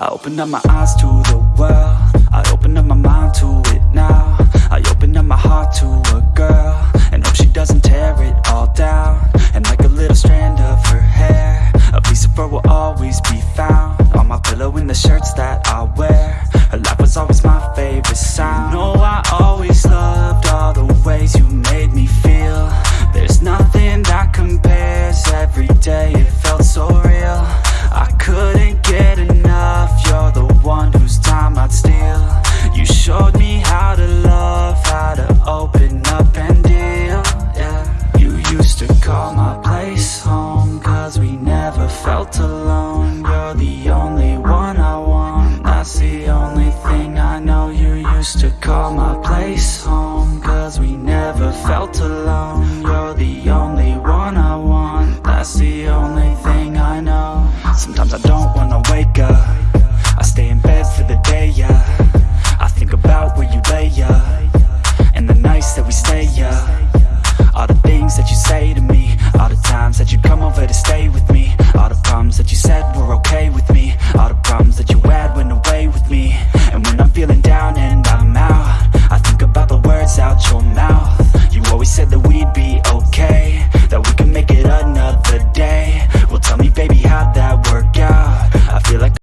I opened up my eyes to the world. I opened up my mind to it now. I opened up my heart to a girl. And hope she doesn't tear it all down. And like a little strand of her hair A piece of her will always be found. On my pillow in the shirts that call my place home Cause we never felt alone. You're the only one I want That's the only thing I know. You used to call my place home Cause we never felt alone. You're the only one I want That's the only thing I know. Sometimes I don't wanna wake up. I stay in bed for the day, yeah. I think about where you lay, yeah. And the nights that we stay, yeah. shut your mouth.